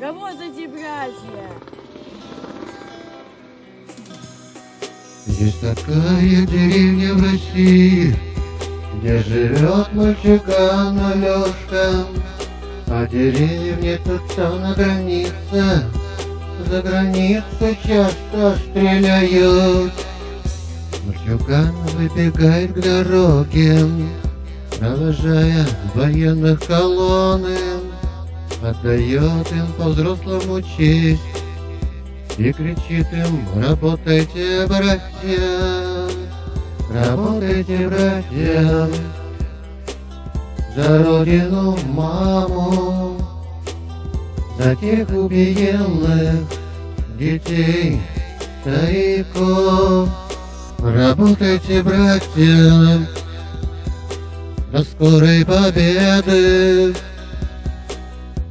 Работайте, братья! Есть такая деревня в России, Где живет мальчуган Алешка, А деревня тут там на границе, За границу часто стреляют. Мальчуган выбегает к дороге, Провожая военных колонны, Отдает им по-взрослому честь, и кричит им, работайте, братья, работайте, братья, за родину, маму, за тех убиенных детей, стариков. Работайте, братья, до скорой победы,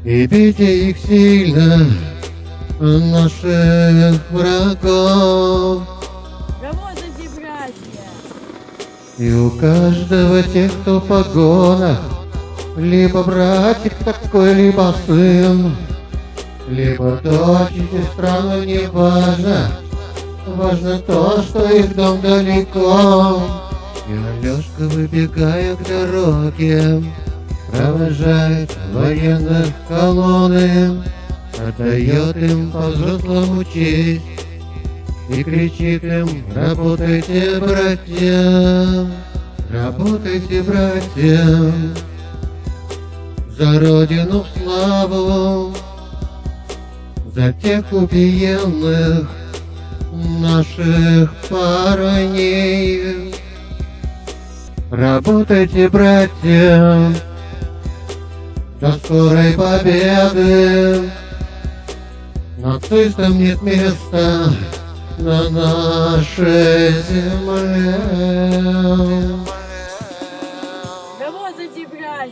и бейте их сильно, наших врагов. Работайте, братья! И у каждого тех, кто в погонах, Либо братик такой, либо сын, Либо дочь и сестра, но не важно, Важно то, что их дом далеко. Алешка, выбегая к дороге, Провожает военных колонны, Отдает им по-взрослому честь И кричит им, работайте, братья, Работайте, братья, За родину в славу, За тех убиенных наших парней. Работайте, братья, до скорой победы. Нацистам нет места на нашей земле. Браво за тебя,